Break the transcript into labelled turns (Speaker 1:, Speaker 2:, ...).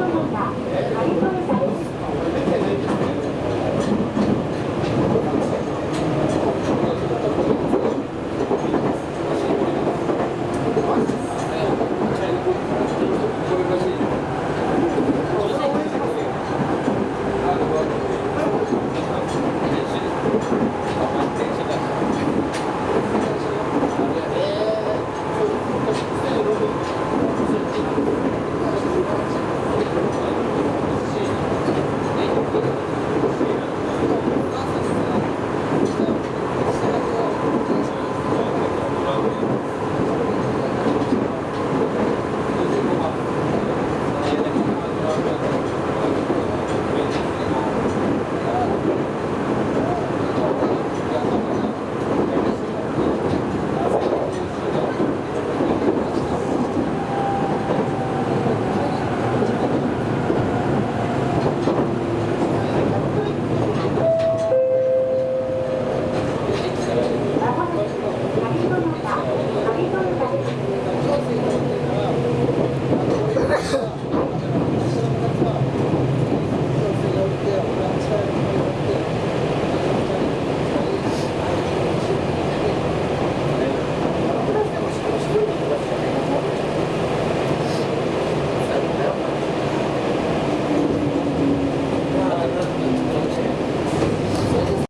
Speaker 1: は成込が成込